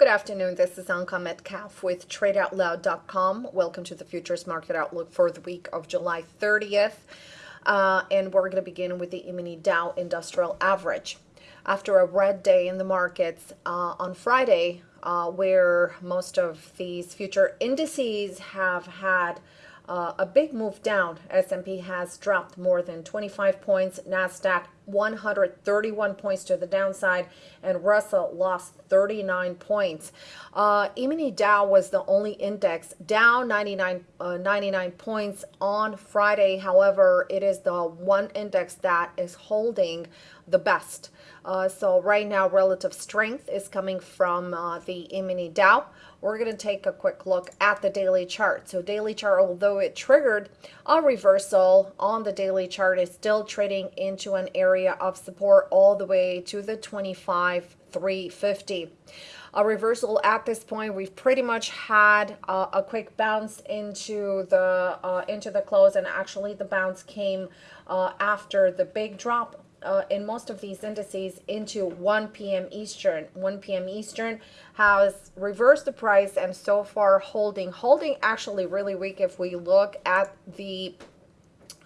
Good afternoon. This is Anka Metcalf with TradeOutloud.com. Welcome to the Futures Market Outlook for the week of July 30th. Uh, and we're going to begin with the E-mini Dow Industrial Average. After a red day in the markets uh, on Friday, uh, where most of these future indices have had uh, a big move down. S&P has dropped more than 25 points. NASDAQ 131 points to the downside and Russell lost 39 points. Uh, E-mini Dow was the only index down 99, uh, 99 points on Friday. However, it is the one index that is holding the best. Uh, so right now, relative strength is coming from uh, the E-mini Dow. We're going to take a quick look at the daily chart. So daily chart, although it triggered a reversal on the daily chart, is still trading into an area of support all the way to the 25 350 a reversal at this point we've pretty much had uh, a quick bounce into the uh, into the close and actually the bounce came uh, after the big drop uh, in most of these indices into 1 p.m. Eastern. 1 p.m. Eastern has reversed the price and so far holding. Holding actually really weak if we look at the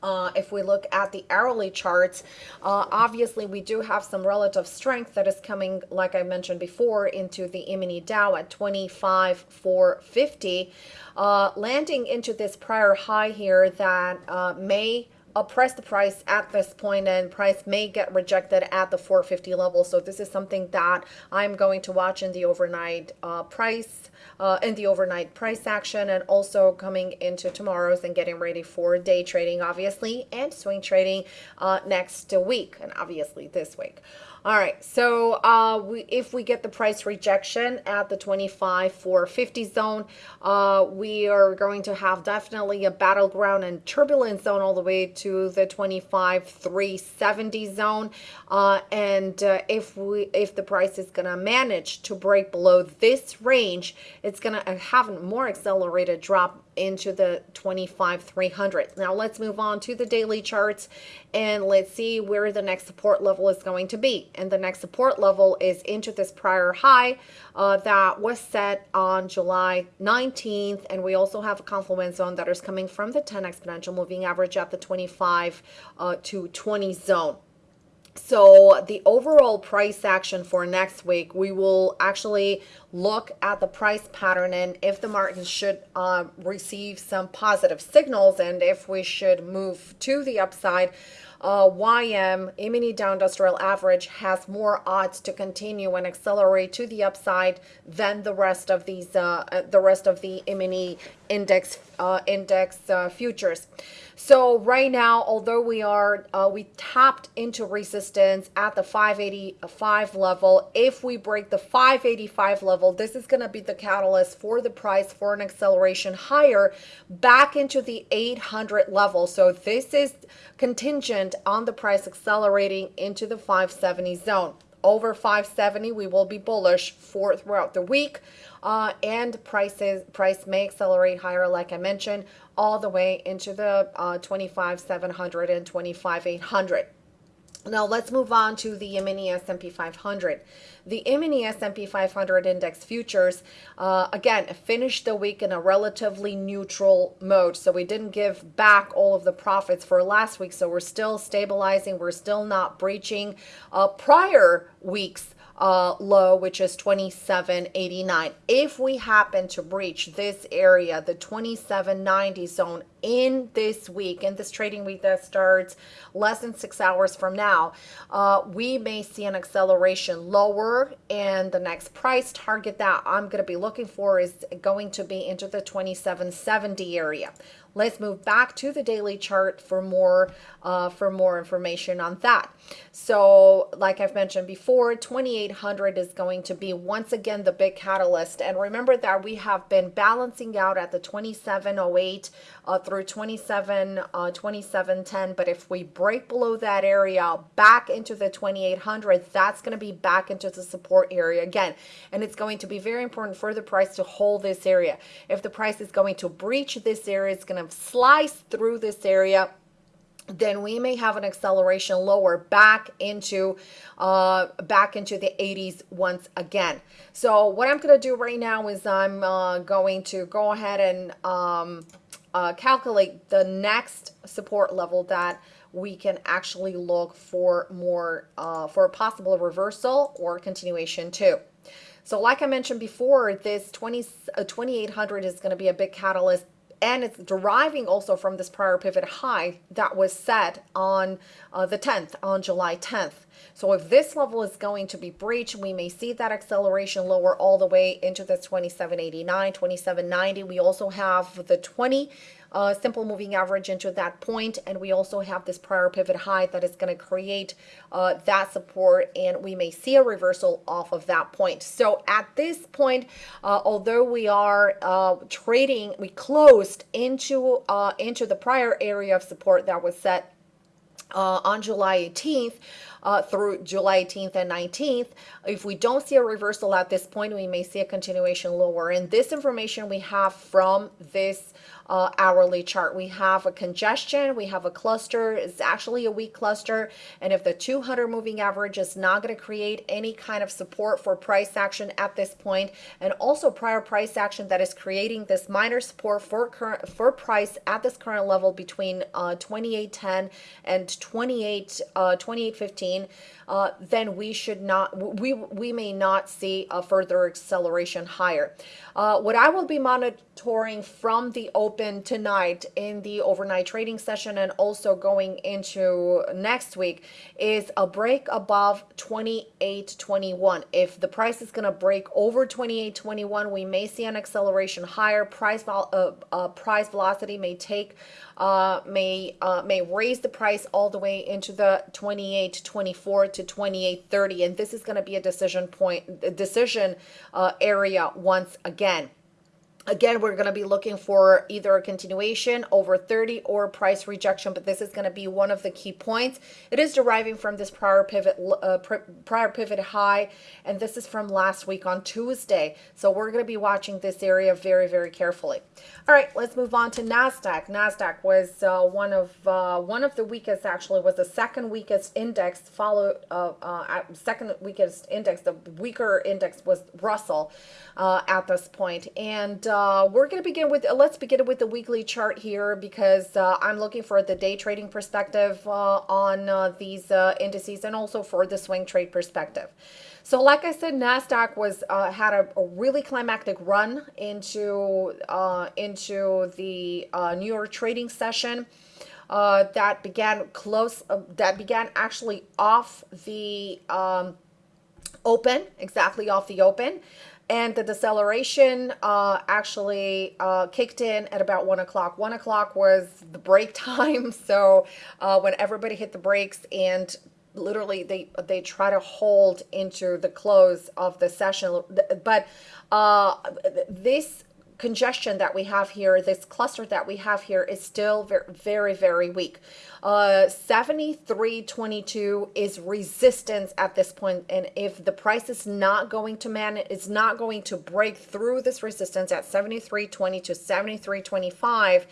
uh, if we look at the hourly charts, uh, obviously we do have some relative strength that is coming, like I mentioned before, into the E-mini Dow at 25,450, uh, landing into this prior high here that uh, may press the price at this point and price may get rejected at the 450 level. So this is something that I'm going to watch in the overnight uh, price, uh, in the overnight price action and also coming into tomorrow's and getting ready for day trading, obviously, and swing trading uh, next week and obviously this week. All right, so uh, we, if we get the price rejection at the 25 450 zone, uh, we are going to have definitely a battleground and turbulent zone all the way to the 25 370 zone. Uh, and uh, if we if the price is going to manage to break below this range, it's going to have a more accelerated drop into the 25 300 now let's move on to the daily charts and let's see where the next support level is going to be. And the next support level is into this prior high uh, that was set on July 19th and we also have a confluence zone that is coming from the 10 exponential moving average at the 25 uh, to 20 zone so the overall price action for next week, we will actually look at the price pattern and if the market should uh, receive some positive signals and if we should move to the upside, uh, YM, E-mini Dow Industrial Average, has more odds to continue and accelerate to the upside than the rest of these, uh, uh the rest of the E-mini index uh, index uh, futures. So right now, although we are uh, we tapped into resistance at the 585 level, if we break the 585 level, this is going to be the catalyst for the price for an acceleration higher back into the 800 level. So this is contingent on the price accelerating into the 570 zone. Over 570 we will be bullish for throughout the week uh, and prices price may accelerate higher like I mentioned all the way into the uh, 25 700 and 25 800 now let's move on to the mini S&P 500. The mini S&P 500 index futures, uh, again, finished the week in a relatively neutral mode. So we didn't give back all of the profits for last week. So we're still stabilizing. We're still not breaching uh, prior weeks uh, low, which is 27.89. If we happen to breach this area, the 27.90 zone in this week, in this trading week that starts less than six hours from now, uh, we may see an acceleration lower and the next price target that I'm going to be looking for is going to be into the 2770 area. Let's move back to the daily chart for more uh, for more information on that. So like I've mentioned before, 2800 is going to be once again the big catalyst. And remember that we have been balancing out at the 2708 uh, through 27 uh, 2710. But if we break below that area back into the 2800, that's going to be back into the support area again. And it's going to be very important for the price to hold this area. If the price is going to breach this area, it's going to slice through this area then we may have an acceleration lower back into uh, back into the 80s once again. So what I'm going to do right now is I'm uh, going to go ahead and um, uh, calculate the next support level that we can actually look for more uh, for a possible reversal or continuation too. So like I mentioned before, this 20, uh, 2800 is going to be a big catalyst and it's deriving also from this prior pivot high that was set on uh, the 10th, on July 10th. So if this level is going to be breached, we may see that acceleration lower all the way into the 2789, 2790. We also have the 20 uh, simple moving average into that point and we also have this prior pivot high that is going to create uh, that support and we may see a reversal off of that point. So at this point uh, although we are uh, trading we closed into uh, into the prior area of support that was set uh, on July 18th uh, through July 18th and 19th. If we don't see a reversal at this point, we may see a continuation lower. And this information we have from this uh, hourly chart. We have a congestion, we have a cluster, it's actually a weak cluster. And if the 200 moving average is not going to create any kind of support for price action at this point, and also prior price action that is creating this minor support for current for price at this current level between uh, 2810 and 28 uh, 2815 uh, then we should not, we, we may not see a further acceleration higher. Uh, what I will be monitoring from the open tonight in the overnight trading session and also going into next week is a break above 28.21. If the price is going to break over 28.21, we may see an acceleration higher. Price, uh, uh, price velocity may take uh, may uh, may raise the price all the way into the 28 24 to 28 30 and this is going to be a decision point decision uh, area once again Again, we're going to be looking for either a continuation over 30 or price rejection, but this is going to be one of the key points. It is deriving from this prior pivot uh, prior pivot high, and this is from last week on Tuesday. So we're going to be watching this area very, very carefully. All right, let's move on to Nasdaq. Nasdaq was uh, one of uh, one of the weakest. Actually, was the second weakest index. Followed uh, uh, second weakest index. The weaker index was Russell uh, at this point, and uh, we're going to begin with, uh, let's begin with the weekly chart here because uh, I'm looking for the day trading perspective uh, on uh, these indices and also for the swing trade perspective. So like I said, NASDAQ was had a, a, really climactic run into, into the New York trading session. Uh, that began close uh, that began actually off the um, open exactly off the open and the deceleration uh, actually uh, kicked in at about one o'clock. One o'clock was the break time, so uh, when everybody hit the brakes and literally they they try to hold into the close of the session, but uh, this congestion that we have here, this cluster that we have here is still very, very, very weak. Uh, 73.22 is resistance at this point, and if the price is not going to man, it's not going to break through this resistance at 73.20 to 73.25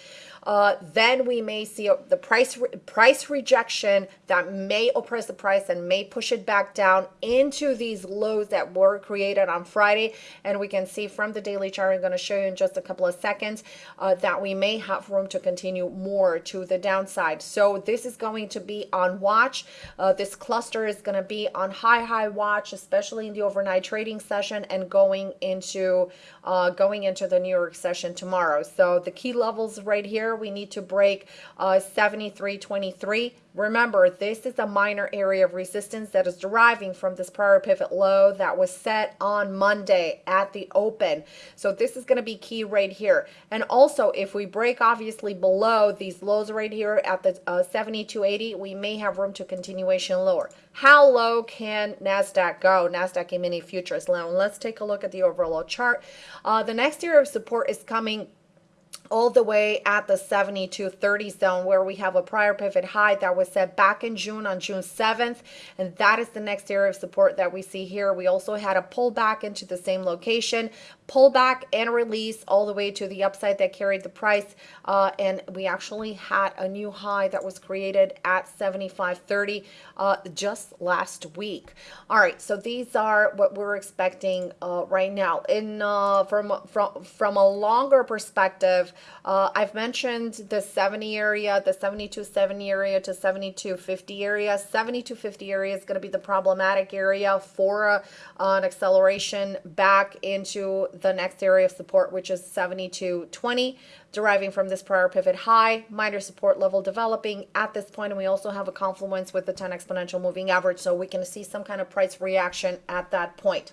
uh, then we may see the price re price rejection that may oppress the price and may push it back down into these lows that were created on Friday. And we can see from the daily chart, I'm going to show you in just a couple of seconds, uh, that we may have room to continue more to the downside. So this is going to be on watch. Uh, this cluster is going to be on high, high watch, especially in the overnight trading session and going into uh, going into the New York session tomorrow. So the key levels right here, we need to break uh, 73.23. Remember, this is a minor area of resistance that is deriving from this prior pivot low that was set on Monday at the open. So this is going to be key right here. And also, if we break obviously below these lows right here at the uh, 72.80, we may have room to continuation lower. How low can NASDAQ go? NASDAQ E-mini futures. Now, let's take a look at the overall chart. Uh, the next area of support is coming all the way at the 7230 zone where we have a prior pivot high that was set back in June on June 7th and that is the next area of support that we see here. We also had a pullback into the same location pullback and release all the way to the upside that carried the price. Uh, and we actually had a new high that was created at 75.30 uh, just last week. All right so these are what we're expecting uh, right now. In uh, from from from a longer perspective uh, I've mentioned the 70 area the 7270 area to 7250 area. 7250 area is going to be the problematic area for uh, an acceleration back into the next area of support, which is 7220, deriving from this prior pivot high, minor support level developing at this point, and we also have a confluence with the 10 exponential moving average, so we can see some kind of price reaction at that point.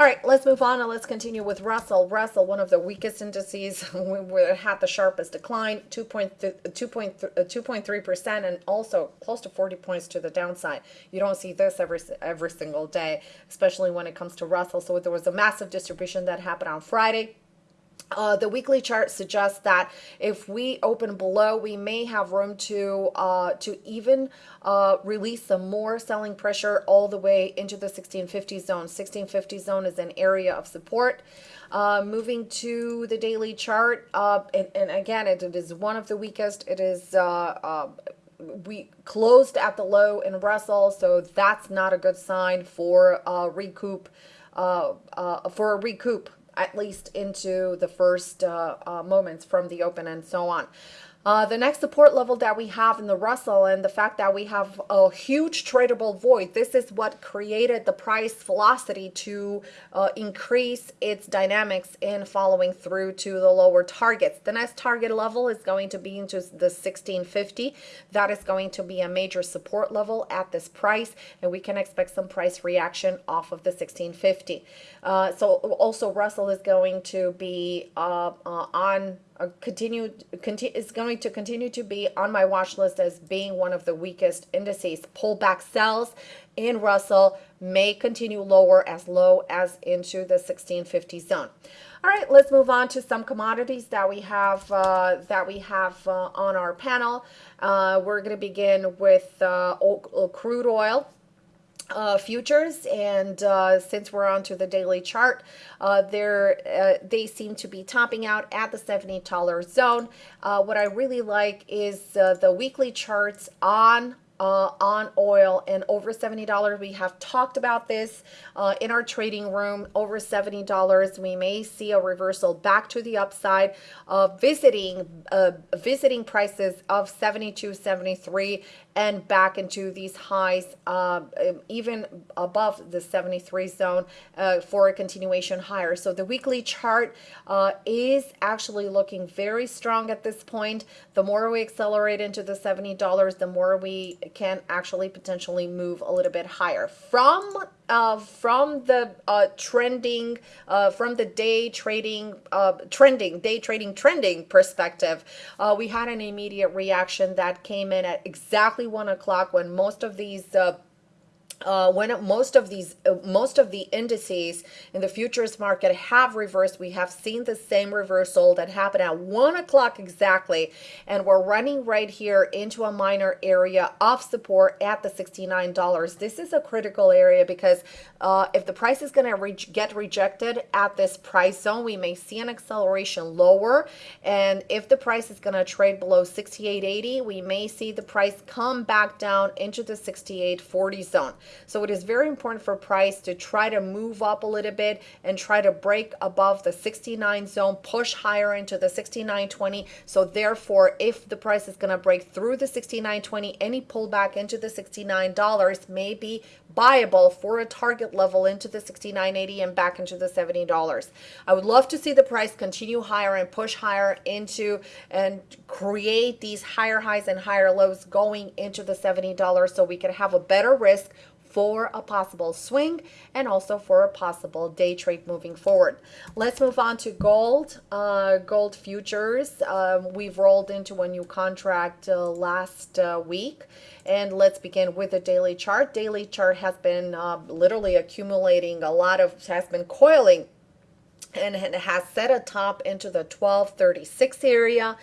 All right, let's move on and let's continue with Russell. Russell, one of the weakest indices, had the sharpest decline, 2.3% uh, and also close to 40 points to the downside. You don't see this every every single day, especially when it comes to Russell. So there was a massive distribution that happened on Friday. Uh, the weekly chart suggests that if we open below, we may have room to uh, to even uh, release some more selling pressure all the way into the 1650 zone. 1650 zone is an area of support. Uh, moving to the daily chart, uh, and, and, again, it, it is one of the weakest. It is uh, we closed at the low in Russell, so that's not a good sign for recoup. for a recoup at least into the first uh, uh, moments from the open and so on. Uh, the next support level that we have in the Russell and the fact that we have a huge tradable void, this is what created the price velocity to uh, increase its dynamics in following through to the lower targets. The next target level is going to be into the 1650. That is going to be a major support level at this price, and we can expect some price reaction off of the 1650. Uh, so also Russell is going to be uh, uh, on continue, continue is going to continue to be on my watch list as being one of the weakest indices. Pullback sells in Russell may continue lower as low as into the 1650 zone. All right, let's move on to some commodities that we have uh, that we have uh, on our panel. Uh, we're going to begin with uh, crude oil uh, futures and uh, since we're on to the daily chart uh, uh, they seem to be topping out at the $70 zone uh, what I really like is uh, the weekly charts on uh, on oil and over $70. We have talked about this uh, in our trading room. Over $70, we may see a reversal back to the upside of visiting uh, visiting prices of 72, 73 and back into these highs, uh, even above the 73 zone uh, for a continuation higher. So the weekly chart uh, is actually looking very strong at this point. The more we accelerate into the $70, the more we can actually potentially move a little bit higher. From uh, from the uh, trending, uh, from the day trading, uh, trending, day trading trending perspective, uh, we had an immediate reaction that came in at exactly one o'clock when most of these uh, when most of these uh, most of the indices in the futures market have reversed we have seen the same reversal that happened at one o'clock exactly. And we're running right here into a minor area of support at the $69 this is a critical area because uh, if the price is going to re get rejected at this price zone we may see an acceleration lower. And if the price is going to trade below 68.80 we may see the price come back down into the 68.40 zone so it is very important for price to try to move up a little bit and try to break above the 69 zone, push higher into the 69.20. So therefore, if the price is going to break through the 69.20, any pullback into the $69 may be buyable for a target level into the 69.80 and back into the $70. I would love to see the price continue higher and push higher into and create these higher highs and higher lows going into the $70 so we can have a better risk for a possible swing and also for a possible day trade moving forward. Let's move on to gold. Uh, gold futures. Um, we've rolled into a new contract uh, last uh, week. And let's begin with the daily chart. Daily chart has been uh, literally accumulating a lot of, has been coiling and has set a top into the 1236 area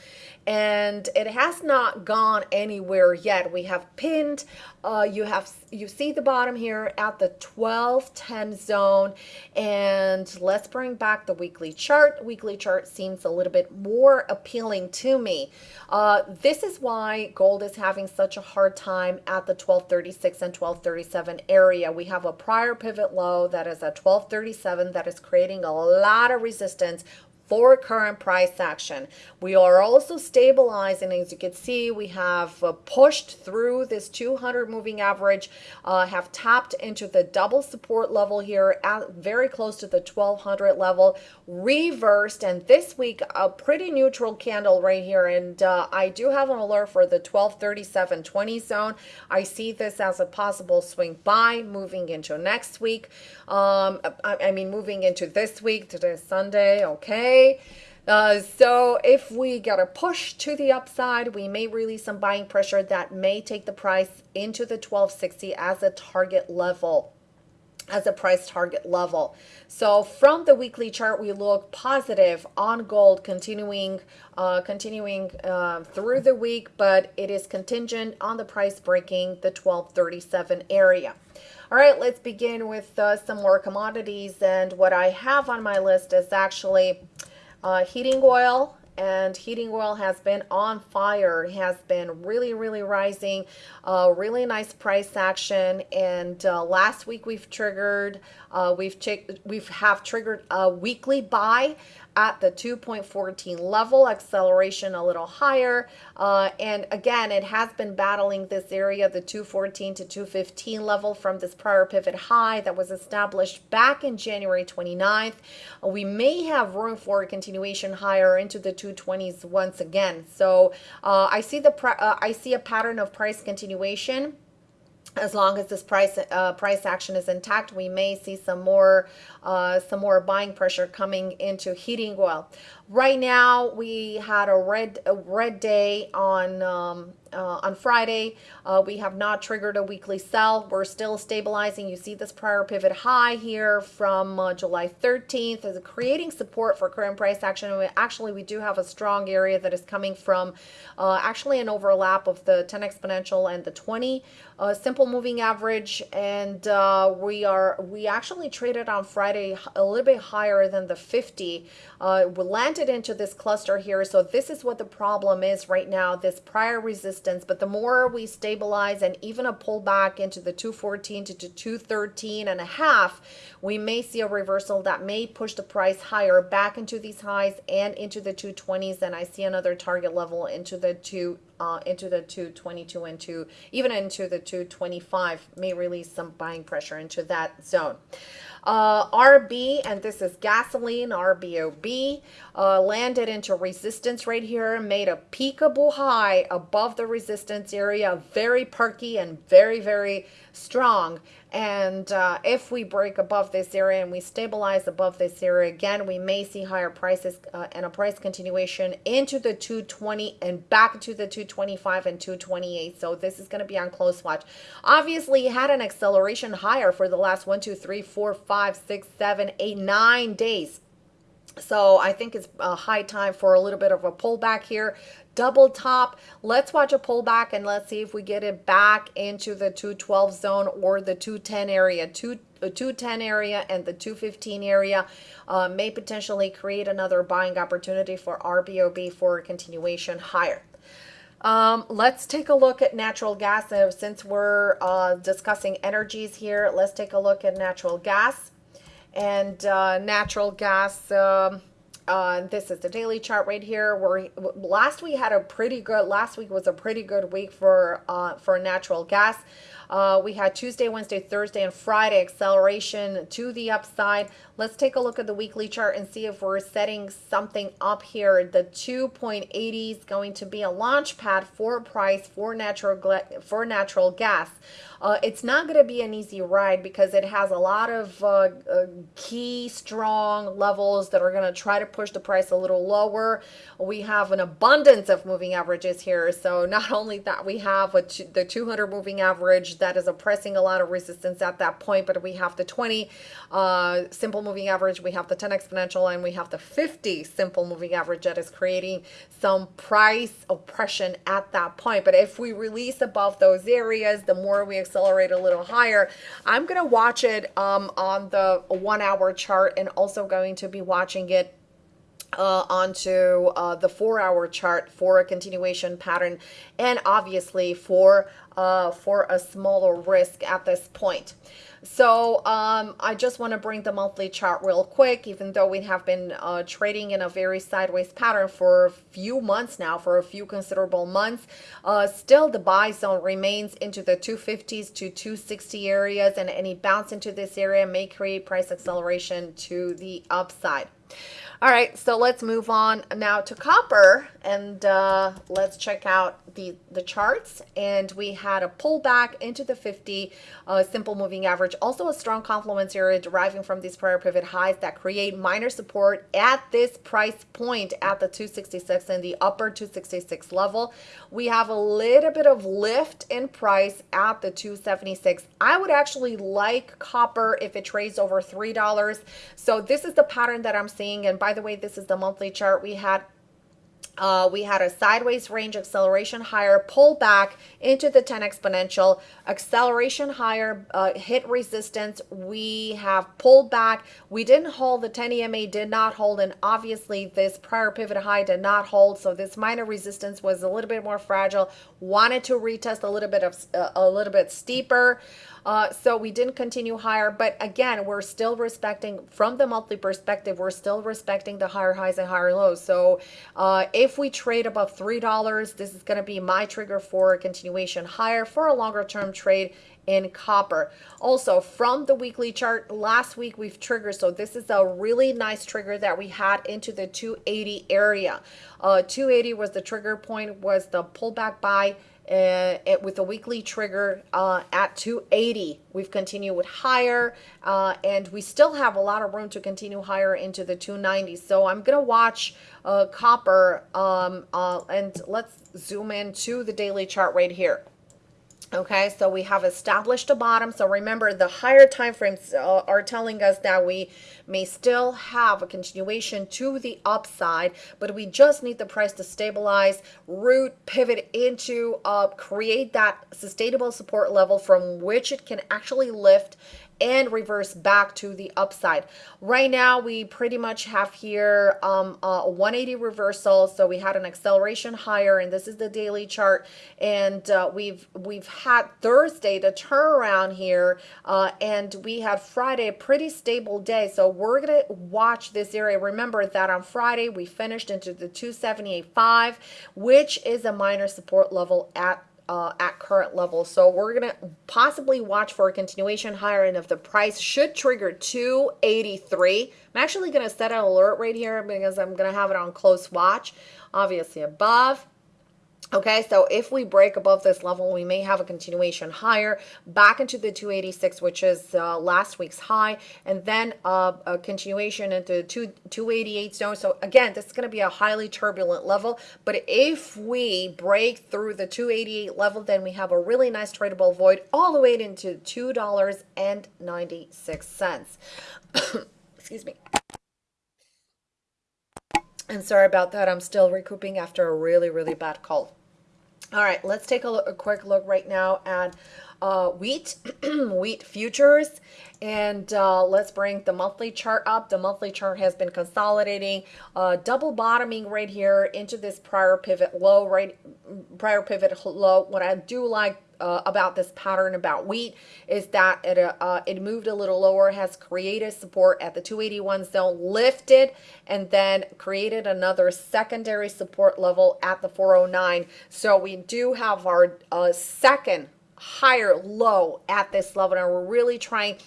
and it has not gone anywhere yet. We have pinned uh, you have you see the bottom here at the 1210 zone. And let's bring back the weekly chart. Weekly chart seems a little bit more appealing to me. Uh, this is why gold is having such a hard time at the 1236 and 1237 area. We have a prior pivot low that is at 1237 that is creating a lot of resistance for current price action. We are also stabilizing. As you can see, we have uh, pushed through this 200 moving average, uh, have tapped into the double support level here at very close to the 1200 level, reversed, and this week a pretty neutral candle right here. And uh, I do have an alert for the 1237.20 zone. I see this as a possible swing buy moving into next week. Um, I, I mean, moving into this week, today Sunday, okay. Uh, so if we get a push to the upside, we may release some buying pressure that may take the price into the 1260 as a target level as a price target level. So from the weekly chart, we look positive on gold continuing uh, continuing uh, through the week, but it is contingent on the price breaking the 1237 area. All right, let's begin with uh, some more commodities. And what I have on my list is actually uh, heating oil and heating oil has been on fire it has been really really rising uh, really nice price action and uh, last week we've triggered uh, we've we've have triggered a weekly buy at the 2.14 level, acceleration a little higher. Uh, and again, it has been battling this area, the 214 to 215 level from this prior pivot high that was established back in January 29th. Uh, we may have room for a continuation higher into the 220s once again. So uh, I see the uh, I see a pattern of price continuation as long as this price uh, price action is intact, we may see some more uh, some more buying pressure coming into heating oil. Right now, we had a red a red day on um, uh, on Friday. Uh, we have not triggered a weekly sell. We're still stabilizing. You see this prior pivot high here from uh, July 13th is creating support for current price action. We, actually, we do have a strong area that is coming from uh, actually an overlap of the 10 exponential and the 20 uh, simple moving average. And uh, we are we actually traded on Friday a little bit higher than the 50. we landed into this cluster here. So this is what the problem is right now. This prior resistance resistance, but the more we stabilize and even a pullback into the 214 to 213 and a half, we may see a reversal that may push the price higher back into these highs and into the 220s. And I see another target level into the two uh, into the 222 and two, even into the 225 may release some buying pressure into that zone. Uh, RB, and this is gasoline, RBOB, uh, landed into resistance right here, made a peakable high above the resistance area, very perky and very, very strong. And uh, if we break above this area and we stabilize above this area again, we may see higher prices uh, and a price continuation into the 220 and back to the 225 and 228. So this is going to be on close watch. Obviously, had an acceleration higher for the last one, two, three, four, five, six, seven, eight, nine days. So I think it's a high time for a little bit of a pullback here double top. Let's watch a pullback and let's see if we get it back into the 212 zone or the 210 area. Two, the 210 area and the 215 area uh, may potentially create another buying opportunity for RBOB for a continuation higher. Um, let's take a look at natural gas. Since we're uh, discussing energies here, let's take a look at natural gas. And uh, natural gas, um, uh, this is the daily chart right here. Where last we had a pretty good. Last week was a pretty good week for uh, for natural gas. Uh, we had Tuesday, Wednesday, Thursday, and Friday acceleration to the upside. Let's take a look at the weekly chart and see if we're setting something up here. The 2.80 is going to be a launch pad for price for natural for natural gas. Uh, it's not going to be an easy ride because it has a lot of uh, uh, key strong levels that are going to try to push the price a little lower. We have an abundance of moving averages here. So not only that, we have the 200 moving average average that is oppressing a lot of resistance at that point, but we have the 20 uh, simple moving average, we have the 10 exponential, and we have the 50 simple moving average that is creating some price oppression at that point. But if we release above those areas, the more we accelerate a little higher, I'm going to watch it um, on the one hour chart and also going to be watching it uh, onto uh, the four hour chart for a continuation pattern and obviously for uh, for a smaller risk at this point. So um, I just want to bring the monthly chart real quick, even though we have been uh, trading in a very sideways pattern for a few months now, for a few considerable months. Uh, still, the buy zone remains into the 250s to 260 areas, and any bounce into this area may create price acceleration to the upside. All right, so let's move on now to copper and uh, let's check out the, the charts. And we had a pullback into the 50 uh, simple moving average, also a strong confluence area deriving from these prior pivot highs that create minor support at this price point at the 266 and the upper 266 level. We have a little bit of lift in price at the 276. I would actually like copper if it trades over $3. So this is the pattern that I'm seeing. And by the way, this is the monthly chart we had uh, we had a sideways range acceleration higher, pull back into the 10 exponential, acceleration higher, uh, hit resistance. We have pulled back. We didn't hold. The 10 EMA did not hold. And obviously, this prior pivot high did not hold. So this minor resistance was a little bit more fragile. Wanted to retest a little bit of uh, a little bit steeper. Uh, so we didn't continue higher, but again, we're still respecting from the monthly perspective, we're still respecting the higher highs and higher lows. So uh, if we trade above $3, this is going to be my trigger for a continuation higher for a longer term trade in copper. Also, from the weekly chart, last week we've triggered, so this is a really nice trigger that we had into the 280 area. Uh, 280 was the trigger point, was the pullback buy uh, it, with a weekly trigger uh, at 280. We've continued with higher uh, and we still have a lot of room to continue higher into the 290s. So I'm going to watch uh, copper um, uh, and let's zoom in to the daily chart right here. Okay, so we have established a bottom. So remember, the higher time frames uh, are telling us that we may still have a continuation to the upside, but we just need the price to stabilize, root, pivot into, uh, create that sustainable support level from which it can actually lift and reverse back to the upside. Right now, we pretty much have here um, a 180 reversal. So we had an acceleration higher, and this is the daily chart. And uh, we've we've had Thursday the turnaround here, uh, and we had Friday a pretty stable day. So we're gonna watch this area. Remember that on Friday we finished into the 278.5, which is a minor support level at uh, at current levels. So we're going to possibly watch for a continuation higher and if the price should trigger 283. I'm actually going to set an alert right here because I'm going to have it on close watch. Obviously above Okay, so if we break above this level, we may have a continuation higher back into the 286, which is uh, last week's high, and then uh, a continuation into two, 288 zone. So again, this is going to be a highly turbulent level, but if we break through the 288 level, then we have a really nice tradable void all the way into $2.96. Excuse me. And sorry about that. I'm still recouping after a really, really bad cold. All right, let's take a, look, a quick look right now at uh, wheat, wheat futures, and uh, let's bring the monthly chart up. The monthly chart has been consolidating, uh, double bottoming right here into this prior pivot low, right, prior pivot low. What I do like uh, about this pattern about wheat is that it, uh, it moved a little lower, has created support at the 281 zone, lifted, and then created another secondary support level at the 409. So we do have our uh, second higher low at this level, and we're really trying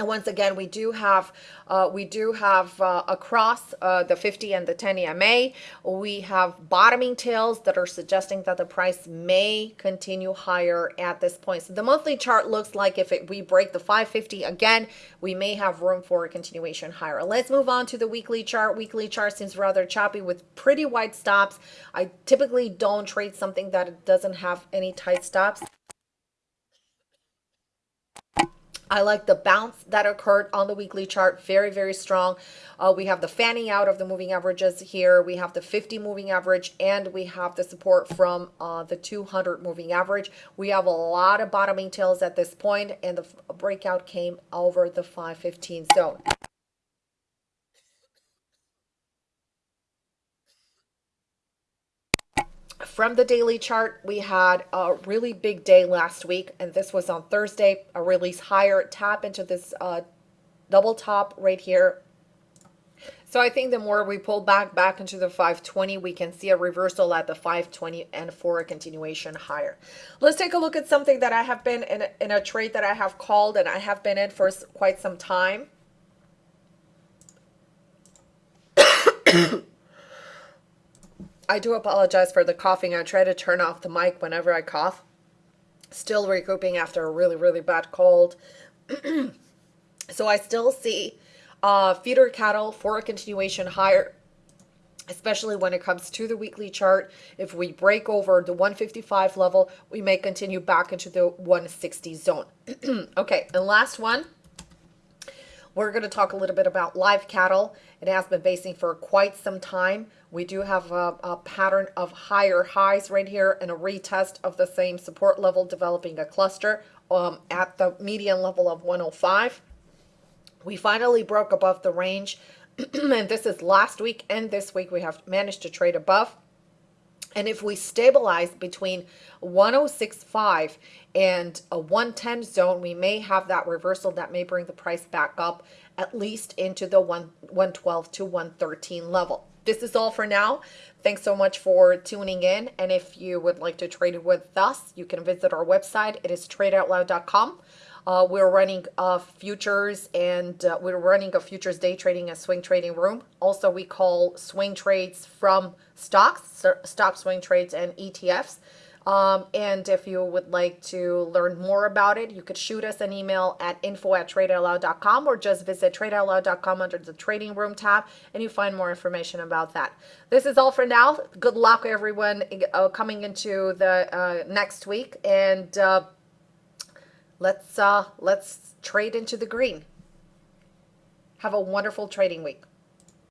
and once again, we do have uh, we do have uh, across uh, the 50 and the 10 EMA, we have bottoming tails that are suggesting that the price may continue higher at this point. So the monthly chart looks like if it, we break the 550 again, we may have room for a continuation higher. Let's move on to the weekly chart. Weekly chart seems rather choppy with pretty wide stops. I typically don't trade something that doesn't have any tight stops. I like the bounce that occurred on the weekly chart. Very, very strong. Uh, we have the fanning out of the moving averages here. We have the 50 moving average and we have the support from uh, the 200 moving average. We have a lot of bottoming tails at this point and the breakout came over the 515 zone. From the daily chart, we had a really big day last week, and this was on Thursday, a release higher tap into this uh, double top right here. So I think the more we pull back back into the 520, we can see a reversal at the 520 and for a continuation higher. Let's take a look at something that I have been in in a trade that I have called and I have been in for quite some time. I do apologize for the coughing. I try to turn off the mic whenever I cough. Still recouping after a really, really bad cold. so I still see uh, feeder cattle for a continuation higher, especially when it comes to the weekly chart. If we break over the 155 level, we may continue back into the 160 zone. okay, and last one. We're going to talk a little bit about live cattle. It has been basing for quite some time. We do have a, a, pattern of higher highs right here and a retest of the same support level developing a cluster um, at the median level of 105. We finally broke above the range and this is last week and this week we have managed to trade above. And if we stabilize between 106.5 and a 110 zone, we may have that reversal that may bring the price back up at least into the 112 to 113 level. This is all for now. Thanks so much for tuning in. And if you would like to trade with us, you can visit our website. It is tradeoutloud.com. Uh, we're running uh, futures and uh, we're running a futures day trading and swing trading room. Also, we call swing trades from stocks, stock swing trades and ETFs. Um, and if you would like to learn more about it, you could shoot us an email at info at tradeoutloud.com or just visit tradeoutloud.com under the trading room tab and you find more information about that. This is all for now. Good luck, everyone, uh, coming into the uh, next week. And uh, let's uh, let's trade into the green. Have a wonderful trading week.